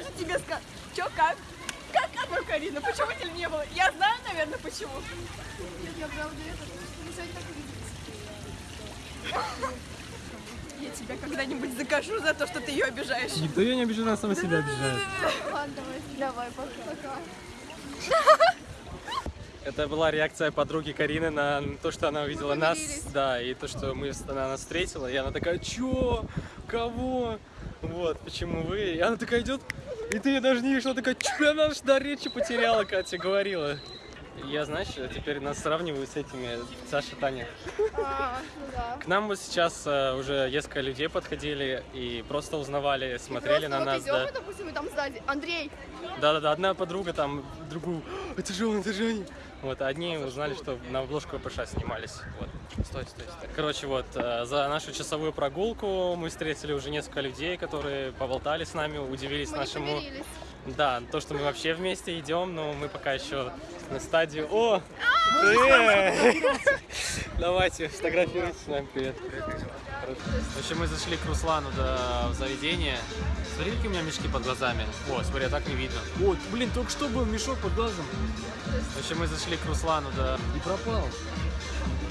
же тебе сказать. Чё, как? Как оно, Карина? Почему тебя не было? Я знаю, наверное, почему. Я правда это, не как видеть. Я тебя когда-нибудь закажу за то, что ты ее обижаешь. Никто ее не обижает, она сама себя обижает. Ладно, давай, давай, пока. Это была реакция подруги Карины на то, что она увидела нас, да, и то, что мы, она нас встретила, и она такая, чё, кого, вот, почему вы, и она такая идет, и ты ее даже не видишь, она такая, чё, она аж до речи потеряла, Катя говорила. Я, знаешь, теперь нас сравниваю с этими, Саша, Таня. А, ну да. К нам вот сейчас э, уже несколько людей подходили и просто узнавали, смотрели Просто на вот нас, идем, да. допустим, и там сзади. Андрей, Да-да-да, одна подруга там другую, «А, это же он, это же они. Вот, а одни узнали, что на обложку ПШ снимались. Вот. Стой, стой, стой. Короче, вот, э, за нашу часовую прогулку мы встретили уже несколько людей, которые поболтали с нами, удивились мы нашему... Да, то, что мы вообще вместе идем, но мы пока еще на стадии... О! Привет! Давайте, фотографируйтесь с нами, привет. В общем, мы зашли к Руслану до в заведения. Смотри, какие у меня мешки под глазами. О, смотри, а так не видно. Вот, блин, только что был мешок под глазом. В общем, мы зашли к Руслану, да. И пропал.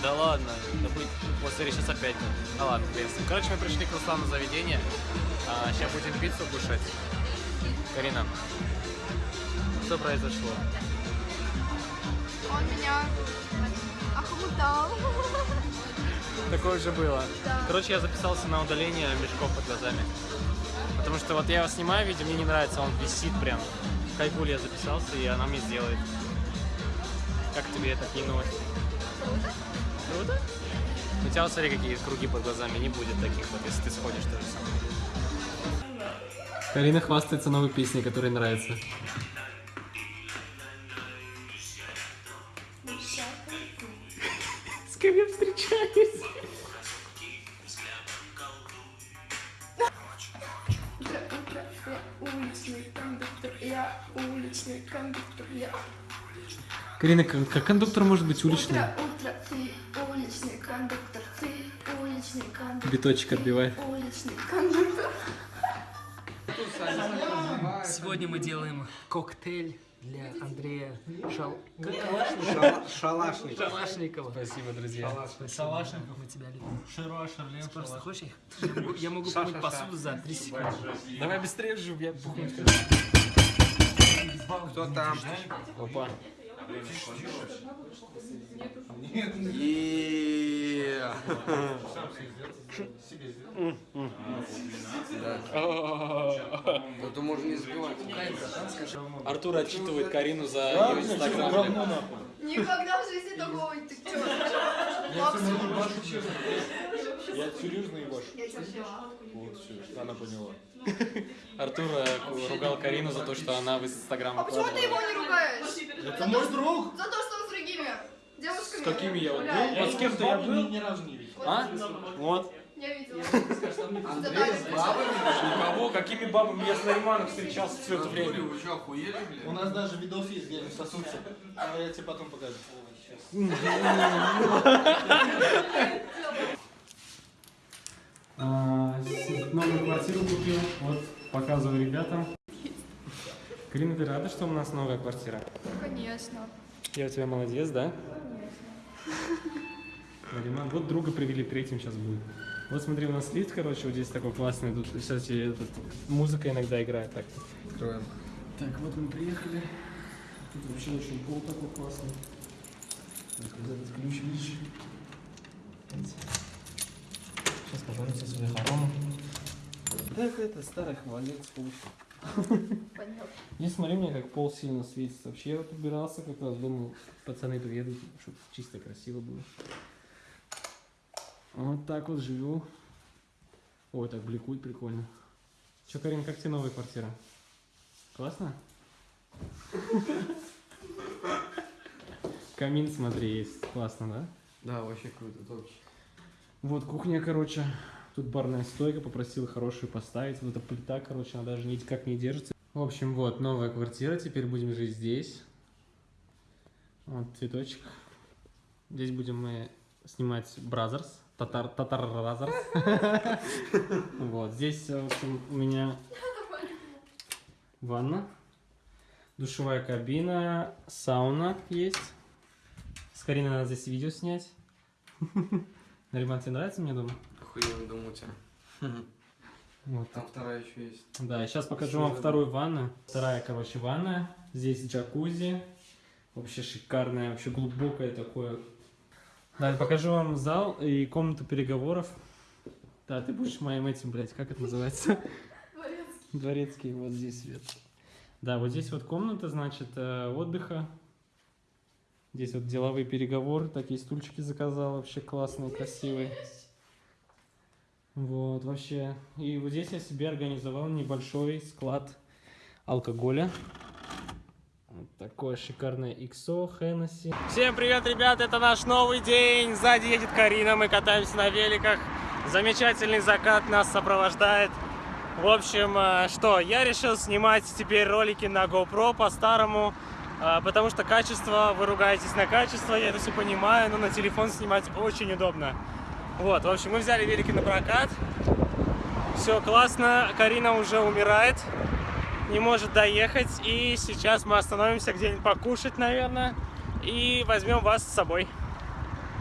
Да ладно, да будет, вот смотри, сейчас опять. Да ладно, ним. Короче, мы пришли к Руслану в заведение. А, сейчас будем пиццу кушать. Карина, что произошло? Он меня охмутал. Такое же было. Короче, я записался на удаление мешков под глазами. Потому что вот я его снимаю видео, мне не нравится, он висит прям. В Кайгуле я записался, и она мне сделает. Как тебе такие новости? Круто. Круто? У тебя вот смотри, какие круги под глазами, не будет таких вот, если ты сходишь то же самое. Карина хвастается новой песней, которая нравится. С кем я встречаюсь? Кондуктор, я. Карина, как, кондуктор может быть уличный? Утро, утро, ты уличный кондуктор, ты уличный кондуктор. Биточек отбивай. Уличный кондуктор. Сегодня мы делаем коктейль для Андрея Шал... Шалашник. Шалашникова. Спасибо, друзья. Шалашников, мы тебя любим. Широ, Шарлен, Просто хочешь их? Я могу- помыть посуду за 3 секунды. Давай быстрее же, я бухну. Кто там? Опа. Е. Да то можно не забивать. Артур отчитывает Карину за ее инстаграм. Никогда в жизни такого ты чё? Максимум. Я серьезно ебашу. Взяла? Вот все, она поняла. Артур э, ругал Карину за то, что она в инстаграм А почему ты его не ругаешь? Это мой друг! За то, что он с другими девушками С какими я был? Вот с кем-то я был? Ни разу не видел. А? Вот. Я видела. Андрей с бабами? Кого? Какими бабами? Я с Нариманом встречался все это время. Вы что, охуели, У блядь? нас даже видос есть, где они сосутся. Я тебе потом покажу. Новую квартиру купил. Вот, показываю ребятам. Карина, ты рада, что у нас новая квартира? Конечно. Я у тебя молодец, да? Нариман. Вот друга привели, третьим сейчас будет. Вот смотри, у нас лифт, короче, вот здесь такой классный. Тут, кстати, этот, музыка иногда играет. Так, Откроем. так вот мы приехали. Тут вообще очень пол такой классный. Вот Этот ключ, видишь? Сейчас пожалуйста, свои хоромы. Так это старый холодец получил. Понятно. Не смотри мне, как пол сильно светится. Вообще я вот убирался как раз, думал, пацаны приедут, чтобы чисто красиво было. Вот так вот живу. Ой, так бликует прикольно. Че, Карин, как тебе новая квартира? Классно? Камин, смотри, есть. Классно, да? Да, вообще круто, топчик. Вот кухня, короче. Тут барная стойка, попросил хорошую поставить. Вот эта плита, короче, она даже никак не держится. В общем, вот новая квартира. Теперь будем жить здесь. Вот цветочек. Здесь будем мы снимать Brothers. Татар, Татар Brothers. Вот, здесь, у меня Ванна. Душевая кабина. Сауна есть. С Кариной надо здесь видео снять. Нариман, тебе нравится мне дома? Охуенно дом у тебя. Вот. Там вторая еще есть. Да, сейчас покажу вам вторую ванну. Вторая, короче, ванная. Здесь джакузи. Вообще шикарная, вообще глубокое такое. Да, покажу вам зал и комнату переговоров. Да, ты будешь моим этим, блядь, как это называется? Дворецкий. Дворецкий, вот здесь свет. Да, вот здесь вот комната, значит, э, отдыха. Здесь вот деловые переговоры, такие стульчики заказал, вообще классные, красивые. Вот, вообще. И вот здесь я себе организовал небольшой склад алкоголя. Вот такое шикарное XO, Hennessy. Всем привет, ребят, это наш новый день. Сзади едет Карина, мы катаемся на великах. Замечательный закат нас сопровождает. В общем, э, что, я решил снимать теперь ролики на GoPro по-старому, потому что качество, вы ругаетесь на качество, я это все понимаю, но на телефон снимать очень удобно. Вот, в общем, мы взяли велики на прокат. Все классно, Карина уже умирает, не может доехать, и сейчас мы остановимся где-нибудь покушать, наверное, и возьмем вас с собой.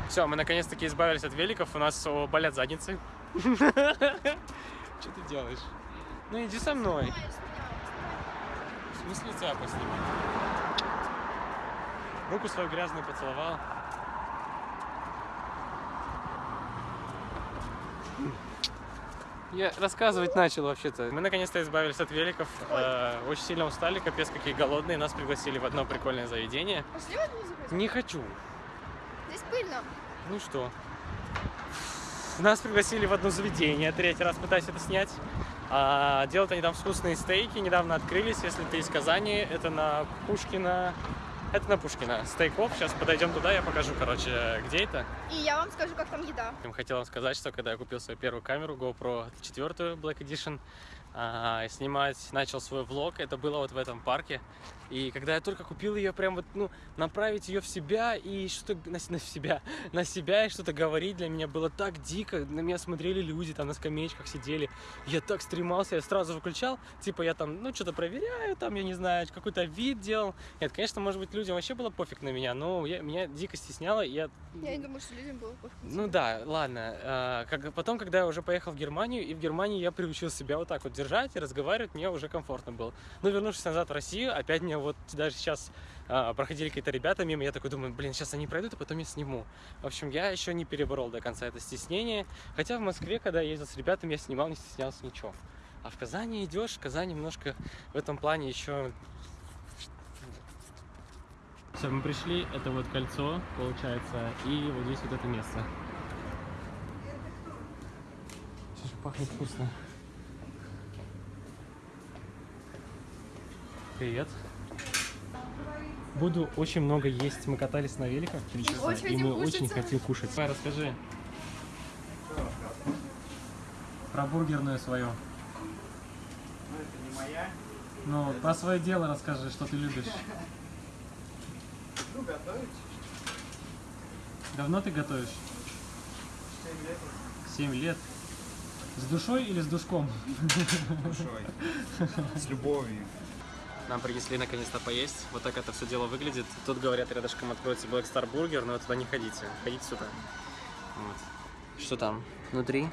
Все, мы наконец-таки избавились от великов, у нас болят задницы. Что ты делаешь? Ну иди со мной. В смысле тебя поснимать? Руку свою грязную поцеловал. Я рассказывать начал вообще-то. Мы наконец-то избавились от великов. э, очень сильно устали, капец какие голодные. Нас пригласили в одно прикольное заведение. Пошли музыку. Не хочу. Здесь пыльно. Ну что? Нас пригласили в одно заведение, третий раз пытаюсь это снять. А, делают они там вкусные стейки, недавно открылись, если ты из Казани, это на Пушкина, это на Пушкина, стейков, сейчас подойдем туда, я покажу, короче, где это. И я вам скажу, как там еда. Хотел вам сказать, что когда я купил свою первую камеру GoPro 4 Black Edition, снимать начал свой влог, это было вот в этом парке. И когда я только купил ее, прям вот, ну, направить ее в себя и что-то на, на себя, на себя и что-то говорить для меня было так дико. На меня смотрели люди, там на скамеечках сидели. Я так стремался, я сразу выключал, типа я там, ну, что-то проверяю, там, я не знаю, какой-то вид делал. Нет, конечно, может быть, людям вообще было пофиг на меня, но я, меня дико стесняло, и я Я не думаю, что людям было пофиг. ну да, ладно. А, как, потом, когда я уже поехал в Германию, и в Германии я приучил себя вот так вот держать и разговаривать, мне уже комфортно было. Но вернувшись назад в Россию, опять мне вот даже сейчас а, проходили какие-то ребята мимо, я такой думаю, блин, сейчас они пройдут, а потом я сниму. В общем, я еще не переборол до конца это стеснение. Хотя в Москве, когда я ездил с ребятами, я снимал, не стеснялся ничего. А в Казани идешь, в Казани немножко в этом плане еще все, мы пришли, это вот кольцо, получается, и вот здесь вот это место. Пахнет вкусно. Привет. Буду очень много есть. Мы катались на великах три часа, очень и мы очень кушать. хотим кушать. Давай, расскажи. Про бургерную свою. Ну, это не моя. Ну, про свое дело расскажи, что ты любишь. Ну, готовить. Давно ты готовишь? 7 лет 7 лет. С душой или с душком? душой. С любовью. Нам принесли наконец-то поесть. Вот так это все дело выглядит. Тут говорят, рядышком откроется Black Star Burger, но туда не ходите. Ходите сюда. Вот. Что там? Внутри?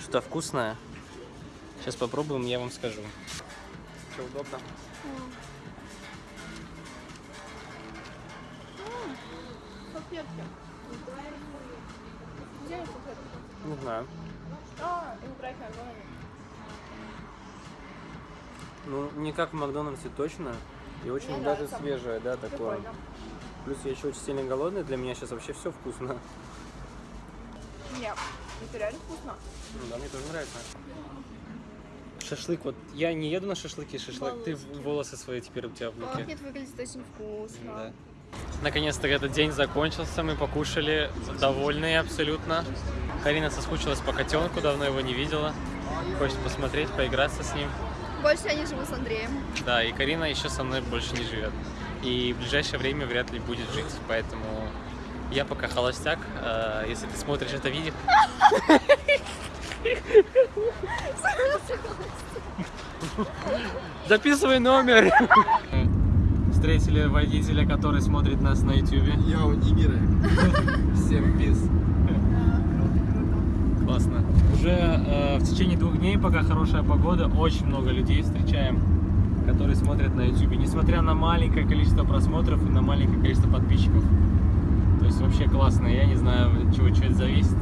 Что-то вкусное. Сейчас попробуем, я вам скажу. Что, удобно? Салфетки. Где салфетки? Не знаю. А, и убрать нормально. Ну, не как в Макдональдсе точно. И очень Мне даже нравится. свежее, да, такое. Прикольно. Плюс я еще очень сильно голодный, для меня сейчас вообще все вкусно. Нет, это реально вкусно. Ну да, мне тоже нравится. Шашлык, вот я не еду на шашлыки, шашлык, ты в- волосы свои теперь у тебя в луке. Пахнет, выглядит очень вкусно. Да. Наконец-то этот день закончился, мы покушали, довольные абсолютно. Карина соскучилась по котенку, давно его не видела. Хочет посмотреть, поиграться с ним. Больше я не живу с Андреем. Да, и Карина еще со мной больше не живет. И в ближайшее время вряд ли будет жить, поэтому я пока холостяк. Э, Если ты смотришь это видео... Записывай номер. Встретили водителя, который смотрит нас на ютубе. Я у Нигера. Всем пиз. Классно. Уже э, в течение двух дней, пока хорошая погода, очень много людей встречаем, которые смотрят на YouTube, несмотря на маленькое количество просмотров и на маленькое количество подписчиков. То есть вообще классно. Я не знаю, от чего что это зависит.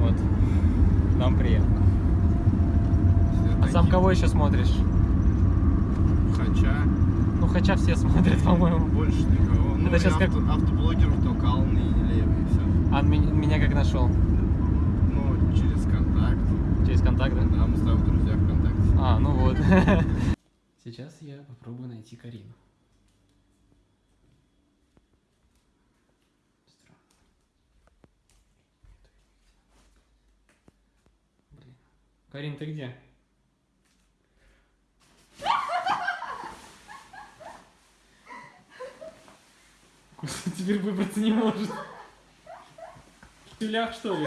Вот. Нам приятно. А сам кого еще смотришь? Хотя, Ну, хотя все смотрят, по-моему. больше никого. Ну, Это и щас как- авто- автоблогеров только Алны и Левый, и все. А меня, меня как нашел? Ну, через контакт. Через контакт, да? Да, мы с тобой в друзьях ВКонтакте. А, ну вот. Сейчас я попробую найти Карину. Блин. Карин, ты где? Теперь выбраться не может. В тюлях, что ли?